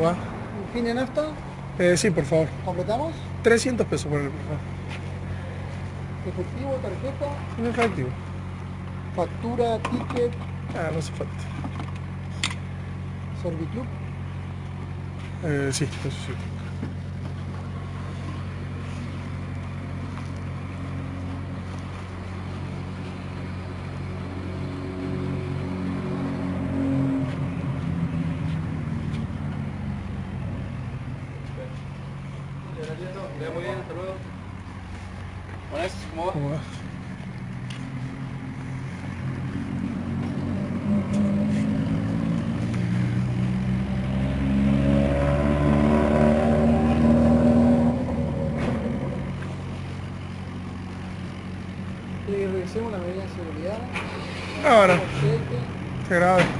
¿Cómo va? ¿Fin de nafta? Eh, sí, por favor. ¿Completamos? 300 pesos por el por favor. ¿Efectivo, tarjeta? En efectivo. ¿Factura, ticket, Ah, no hace falta. Serviclub? Eh, sí, eso sí. Muy bien, hasta luego. Buenas, ¿cómo va? ¿Cómo va? Le revisemos la medida de seguridad. Ahora, qué grave.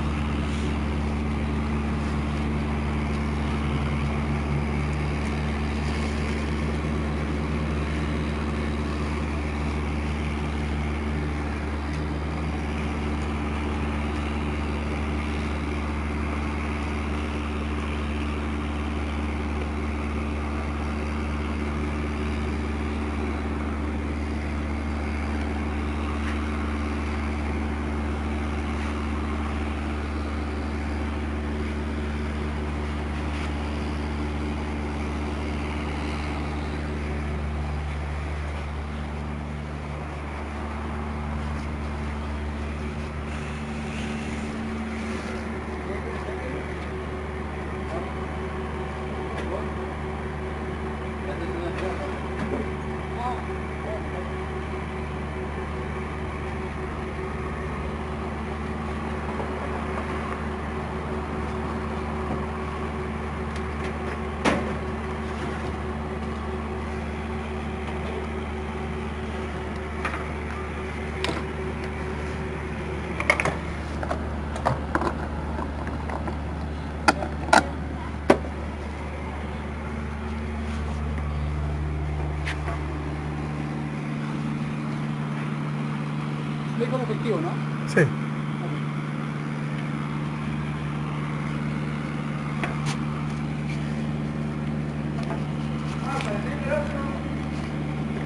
¿no? Sí.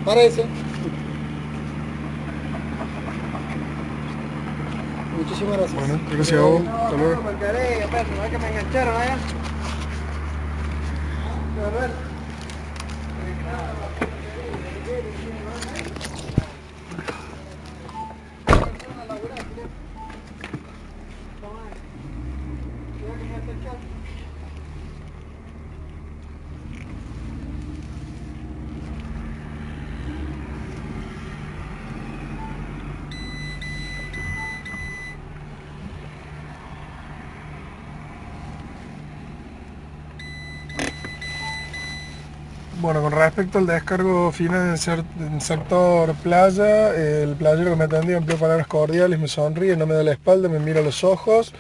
Parece. Muchísimas gracias. Bueno, gracias a vos. Hasta luego. me quedé, perro, es que me engancharon allá. A ver. Bueno, con respecto al descargo final en, cer- en sector playa, el playero que me atendió empleó palabras cordiales, me sonríe, no me da la espalda, me mira a los ojos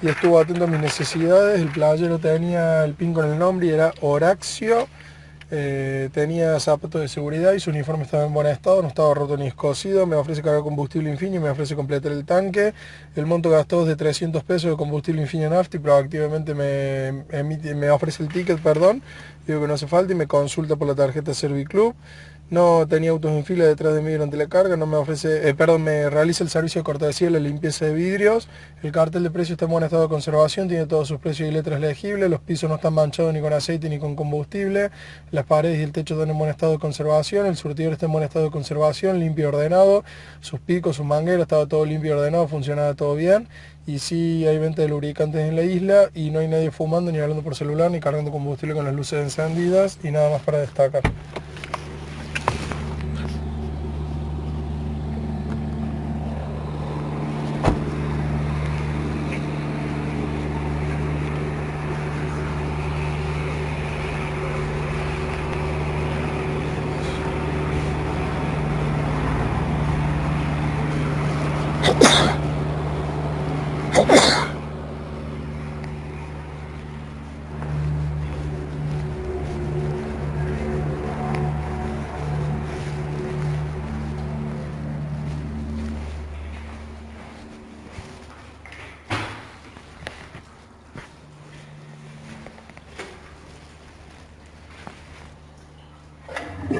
y estuvo atento a mis necesidades. El playero tenía el pin con el nombre y era Horacio. Eh, tenía zapatos de seguridad y su uniforme estaba en buen estado, no estaba roto ni escocido, me ofrece cargar combustible Infinia, me ofrece completar el tanque, el monto gastado es de 300 pesos de combustible Infinia Nafti, proactivamente me, emite- me ofrece el ticket, perdón, que no hace falta y me consulta por la tarjeta Serviclub. No tenía autos en fila detrás de mí durante la carga, no me ofrece, eh, perdón, me realiza el servicio de cortesía la limpieza de vidrios. El cartel de precio está en buen estado de conservación, tiene todos sus precios y letras legibles, los pisos no están manchados ni con aceite ni con combustible, las paredes y el techo están en buen estado de conservación, el surtidor está en buen estado de conservación, limpio y ordenado, sus picos, sus mangueras, estaba todo limpio y ordenado, funcionaba todo bien. Y sí hay venta de lubricantes en la isla y no hay nadie fumando ni hablando por celular ni cargando combustible con las luces encendidas y nada más para destacar.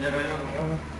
내려요.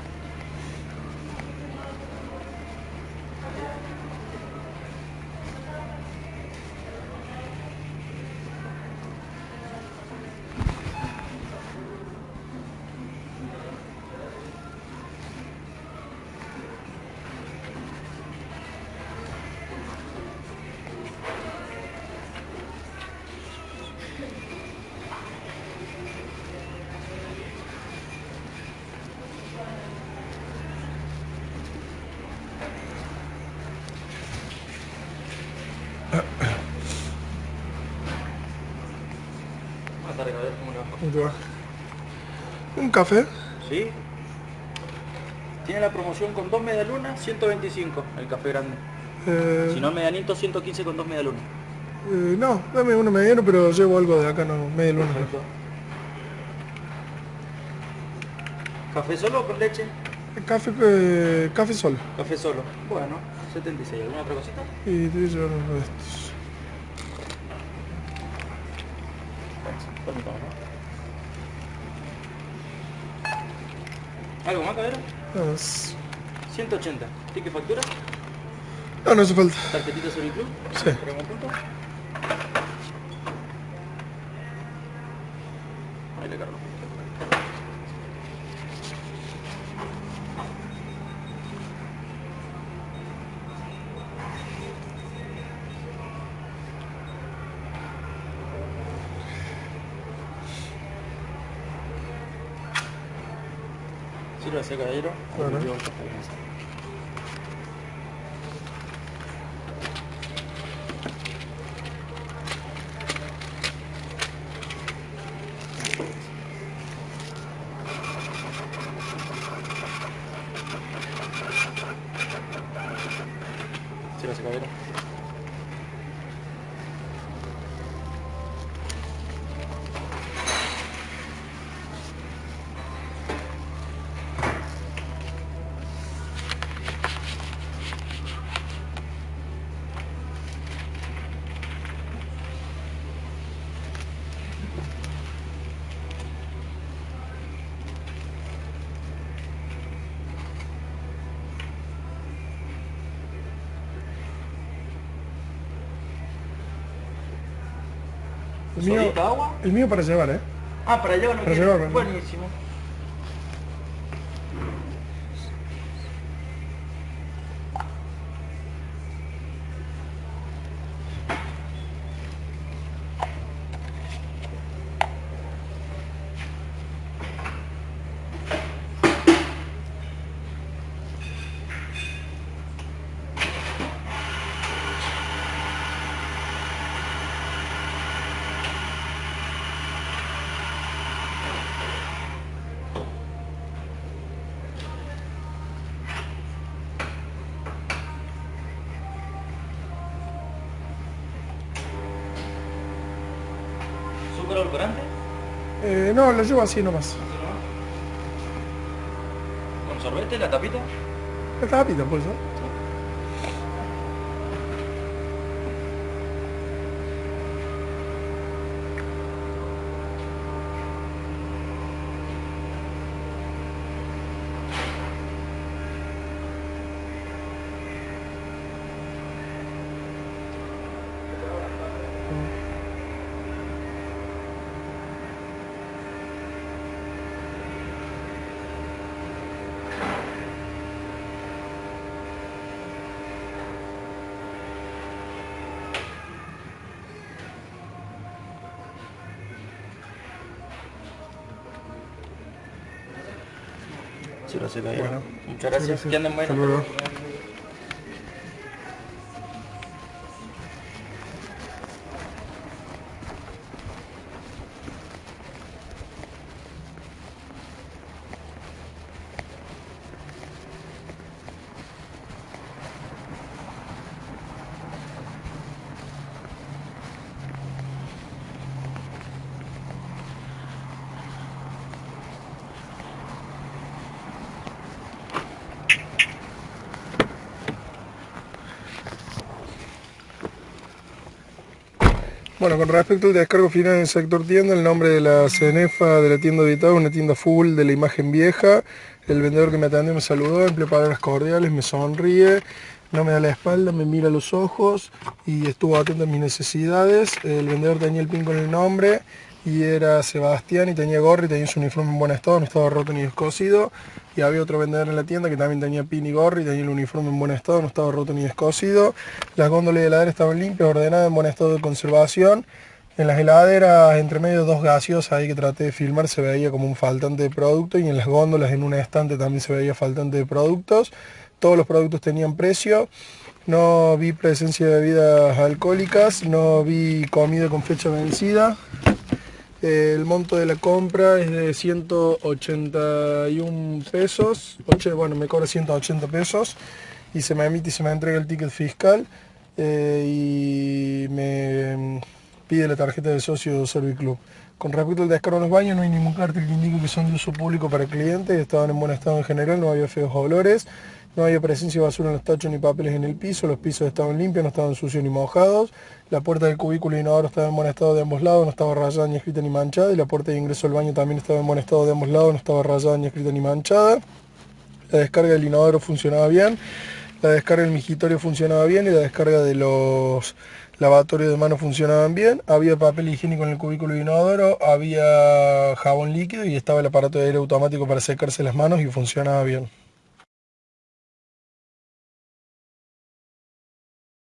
Un café. ¿Sí? Tiene la promoción con dos medialunas, 125, el café grande. Eh, Si no, medianito, 115 con dos medialunas. eh, no, dame uno mediano, pero llevo algo de acá, no, media luna. Perfecto. ¿Café solo o con leche? Café, eh, café solo. Café solo. Bueno, 76. ¿Alguna otra cosita? Y te voy a llevar uno de estos. Permítame, ¿no? ¿Algo más, caballero? Nada más. 180. ¿Ticket factura? No, no hace falta. ¿Tarjetita sobre club? Sí. Sírvase, caballero. Ahí Bueno. el café. Sírvase, caballero. El mío, para llevar, ¿eh? Ah, para no Para llevar. Buenísimo. ¿Azúcar edulcorante? Eh, no, lo llevo así nomás. ¿Con sorbete, la tapita? Está rápido, pues, Muchas gracias. Que anden Hasta bueno. con respecto al descargo final en el sector tienda, el nombre de la cenefa de la tienda habitada es una tienda full de la imagen vieja. El vendedor que me atendió me saludó, empleó palabras cordiales, me sonríe, no me da la espalda, me mira a los ojos y estuvo atento a mis necesidades. El vendedor tenía el pin con el nombre y era Sebastián y tenía gorro y tenía su uniforme en buen estado, no estaba roto ni descosido. Y había otro vendedor en la tienda que también tenía pin y gorro y tenía el uniforme en buen estado, no estaba roto ni descosido. Las góndolas de heladera estaban limpias, ordenadas, en buen estado de conservación. En las heladeras, entre medio dos gaseosas ahí que traté de filmar, se veía como un faltante de producto y en las góndolas, en un estante también se veía faltante de productos. Todos los productos tenían precio. No vi presencia de bebidas alcohólicas, no vi comida con fecha vencida. El monto de la compra es de 181 pesos, bueno, me cobra 180 pesos y se me emite y se me entrega el ticket fiscal eh, y me pide la tarjeta de socio de Serviclub. Con respecto al descargo en los baños, no hay ningún cartel que indique que son de uso público para clientes, estaban en buen estado en general, no había feos olores, no había presencia de basura en los tachos ni papeles en el piso, los pisos estaban limpios, no estaban sucios ni mojados, la puerta del cubículo inodoro estaba en buen estado de ambos lados, no estaba rayada ni escrita ni manchada, y la puerta de ingreso al baño también estaba en buen estado de ambos lados, no estaba rayada ni escrita ni manchada. La descarga del inodoro funcionaba bien, la descarga del migitorio funcionaba bien y la descarga de los lavatorios de manos funcionaban bien. Había papel higiénico en el cubículo de inodoro, había jabón líquido y estaba el aparato de aire automático para secarse las manos y funcionaba bien.